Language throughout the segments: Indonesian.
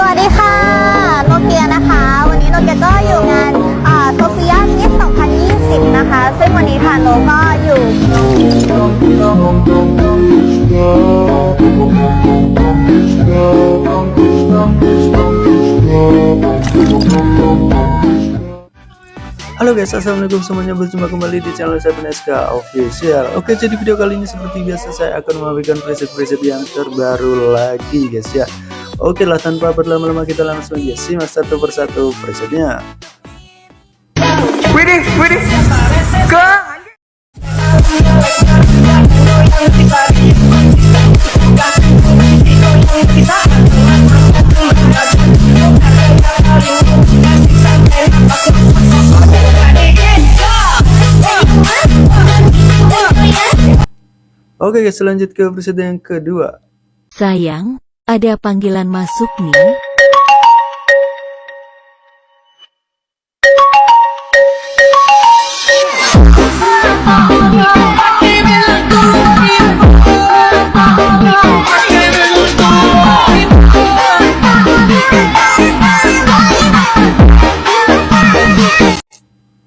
สวัสดีค่ะ โนเกียนะคะ วันนี้โนเกียก็อยู่งานโซเฟียมิส2020 นะคะ ซึ่งวันนี้ค่ะโนก็อยู่ Halo guys, assalamualaikum semuanya berjumpa kembali di channel saya SK Official. Oke, jadi video kali ini seperti biasa saya akan memberikan preset-preset yang terbaru lagi guys ya. Oke lah tanpa berlama-lama kita langsung aja simak satu persatu presetnya. Widih, widih, ke Oke guys, lanjut ke preset yang kedua. Sayang, ada panggilan masuk nih.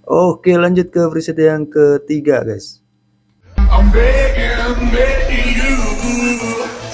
Oke, lanjut ke preset yang ketiga guys. I'm begging,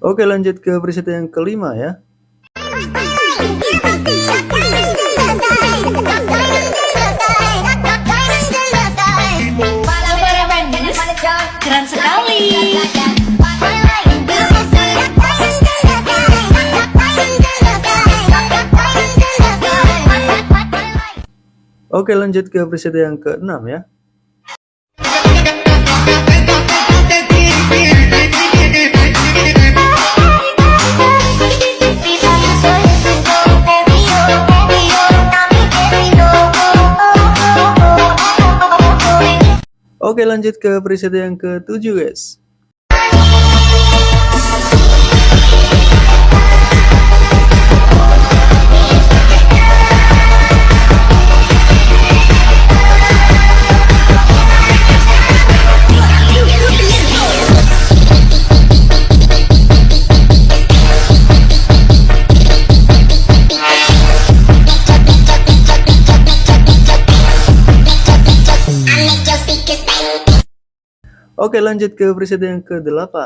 Oke lanjut ke preset yang kelima ya. Oke lanjut ke preset yang keenam ya. Oke lanjut ke preset yang ketujuh guys. Oke lanjut ke preset yang ke-8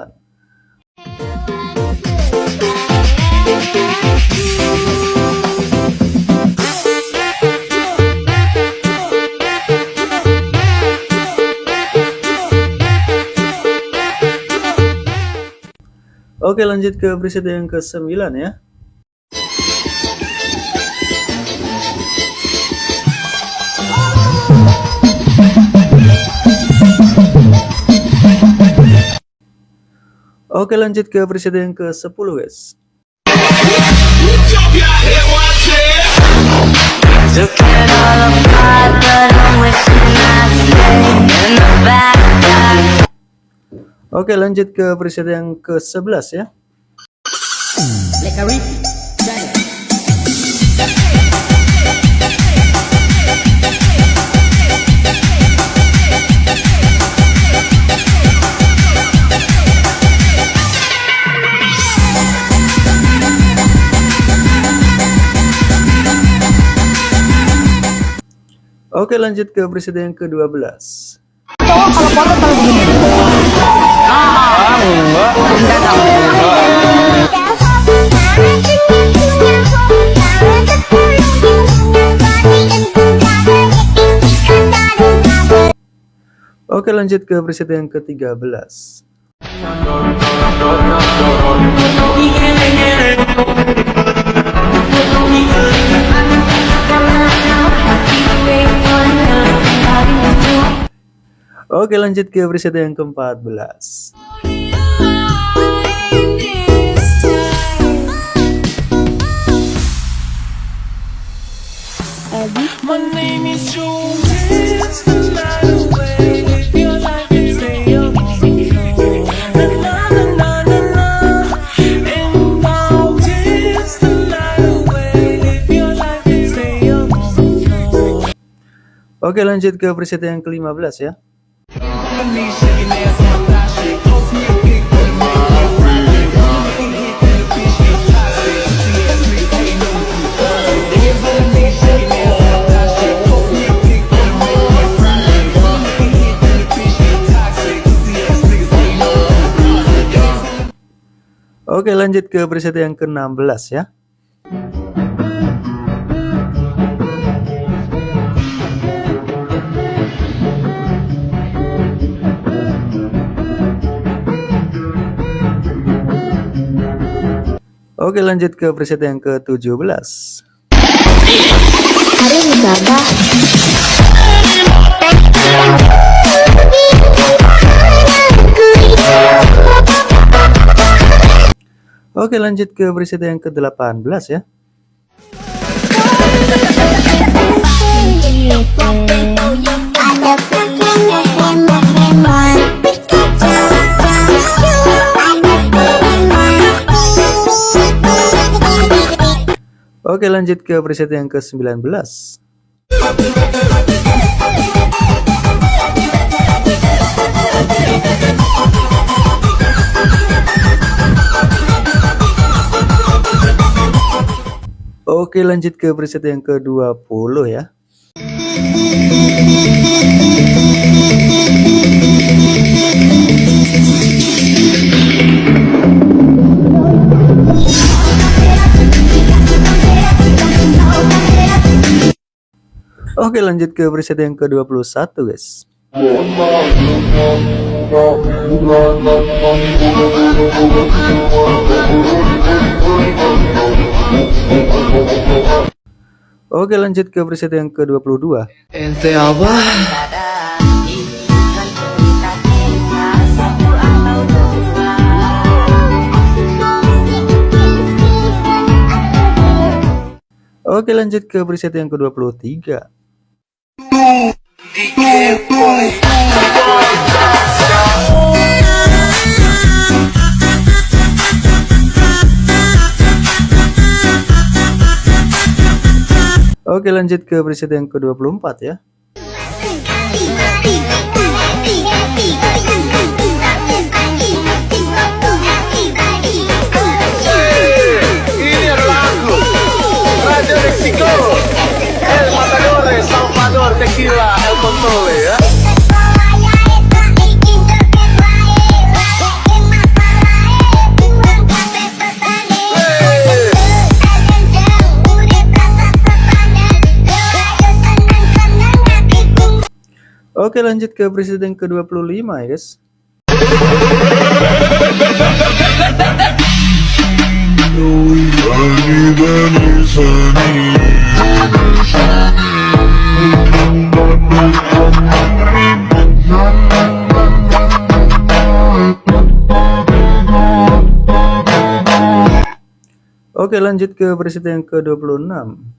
Oke lanjut ke preset yang ke-9 ya Oke lanjut ke preset yang ke-10 guys. Oke lanjut ke preset yang ke-11 ya Oke lanjut ke preset yang ke-12 Oke lanjut ke preset yang ke-13 Thank you. Oke lanjut ke preset yang ke-14 My name is toxic. Pussy ass niggas hating on me. Oke lanjut ke preset yang ke-16 ya Oke lanjut ke preset yang ke-17 Hari ini berapa? Oke lanjut ke preset yang ke-18 ya Oke lanjut ke preset yang ke-19 Oke lanjut ke preset yang ke-20 ya Oke lanjut ke preset yang ke-21 guys. Oke lanjut ke preset yang ke-22 Ente apa? Oke lanjut ke preset yang ke-23 Oke lanjut ke preset yang ke-24 ya Oke lanjut ke preset yang ke-25 ya guys Oke lanjut ke preset yang ke-26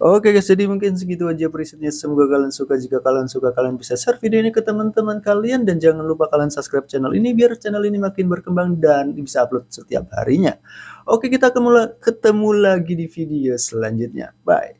Oke guys, jadi mungkin segitu aja presetnya. Semoga kalian suka. Jika kalian suka, kalian bisa share video ini ke teman-teman kalian. Dan jangan lupa kalian subscribe channel ini biar channel ini makin berkembang dan bisa upload setiap harinya. Oke, kita ketemu lagi di video selanjutnya. Bye.